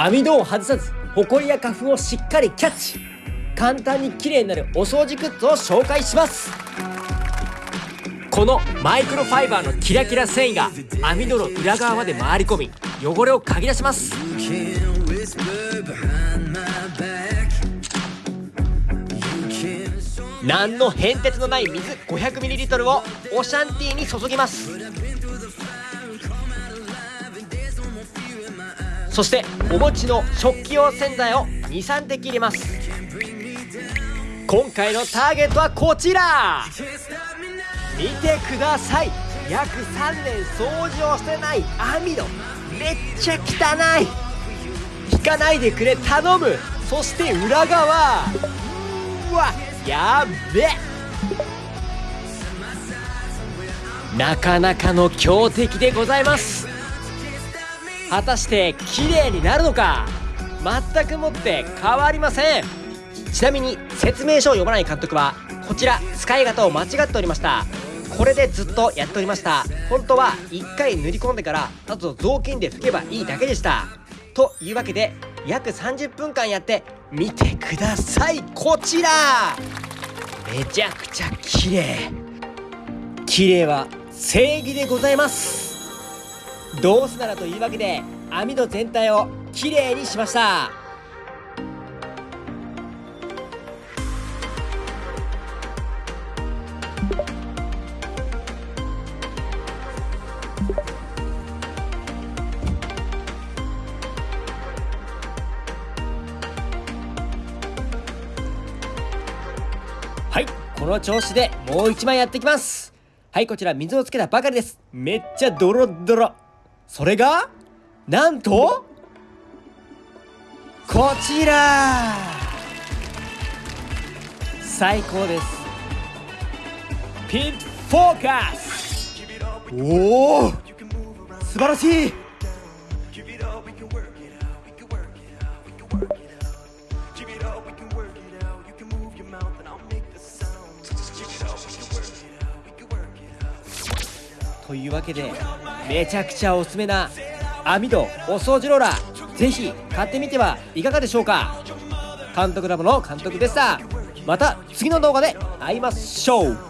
網戸を外さずホコリや花粉をしっかりキャッチ。簡単に綺麗になるお掃除グッズを紹介します。このマイクロファイバーのキラキラ繊維が網戸の裏側まで回り込み汚れをかき出します。何の変哲のない水 500ml をオシャンティーに注ぎます。そしてお持ちの食器用洗剤を23滴入れます。今回のターゲットはこちら。見てください。約3年掃除をしてない網戸。めっちゃ汚い。引かないでくれ頼む。そして裏側。うわやべ。なかなかの強敵でございます。果たして綺麗になるのか？全くもって変わりません。ちなみに説明書を読まない監督はこちら使い方を間違っておりました。これでずっとやっておりました。本当は1回塗り込んでからあと雑巾で拭けばいいだけでした。というわけで約30分間やって見てください。こちら！めちゃくちゃ綺麗。綺麗は正義でございます。どうせならというわけで網戸全体をきれいにしました。はいこの調子でもう一枚やっていきます。はいこちら水をつけたばかりです。めっちゃドロドロ。それがなんとこちら。最高です。ピンフォーカスおお素晴らしい。というわけでめちゃくちゃおすすめな網戸お掃除ローラーぜひ買ってみてはいかがでしょうか。監督ラボの監督でした。また次の動画で会いましょう。